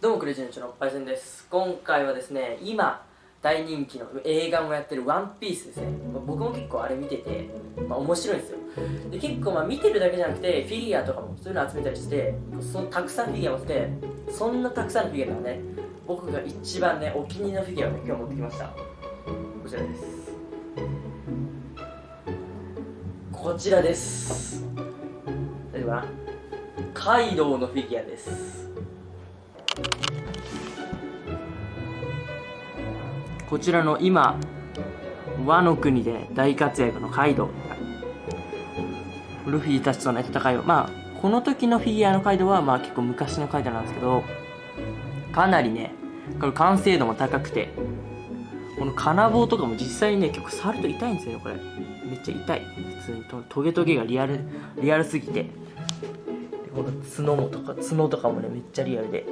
どうもクレジーのちのパイセンです。今回はですね今大人気の映画もやってる「ワンピースですね、まあ、僕も結構あれ見てて、まあ、面白いんですよ。で結構まあ見てるだけじゃなくてフィギュアとかもそういうの集めたりしてそたくさんフィギュア持ってそんなたくさんのフィギュアのね僕が一番ねお気に入りのフィギュアを今日持ってきました。こちらです。こちらです。大丈夫かな？カイドウのフィギュアです。こちらの今和の国で大活躍のカイドウ。ルフィたちとの戦いを。まあこの時のフィギュアのカイドウはまあ結構昔のカイドウなんですけどかなりねこれ完成度も高くてこの金棒とかも実際にね結構触ると痛いんですよねこれ。めっちゃ痛い。普通にトゲトゲがリアルリアルすぎて。この角もとか角とかもねめっちゃリアルで。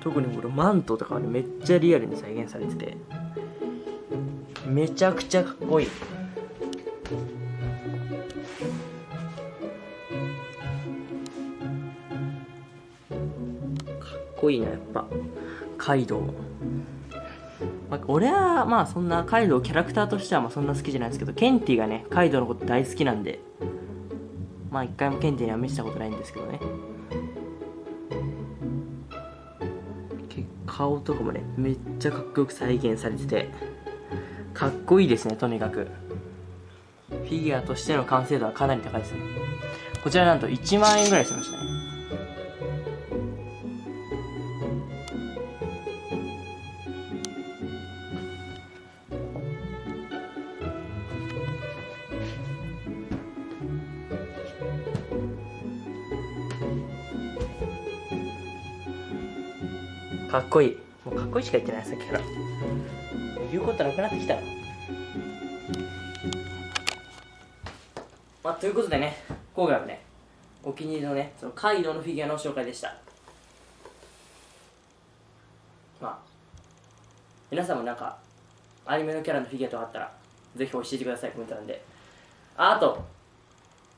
特にこのマントとかはねめっちゃリアルに再現されてて。めちゃくちゃかっこいい。かっこいいなやっぱ。カイドウまあ、俺はまあそんなカイドウキャラクターとしてはまあそんな好きじゃないですけどケンティがねカイドウのこと大好きなんで。まあ一回もケンティには見せたことないんですけどね。顔とかもねめっちゃかっこよく再現されててかっこいいですねとにかく。フィギュアとしての完成度はかなり高いですね。こちらなんと1万円ぐらいしましたね。かっこいい。もうかっこいいしか言ってないさっきから言うことなくなってきた。まあということでね今回はねお気に入りのねそのカイドウのフィギュアの紹介でした。まあ皆さんもなんかアニメのキャラのフィギュアとかあったらぜひ教えてくださいコメント欄で。ああと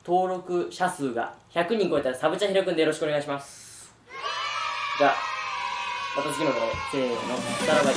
登録者数が100人超えたらサブチャ開くんでよろしくお願いします。じゃあまた次の動画でせーのさらば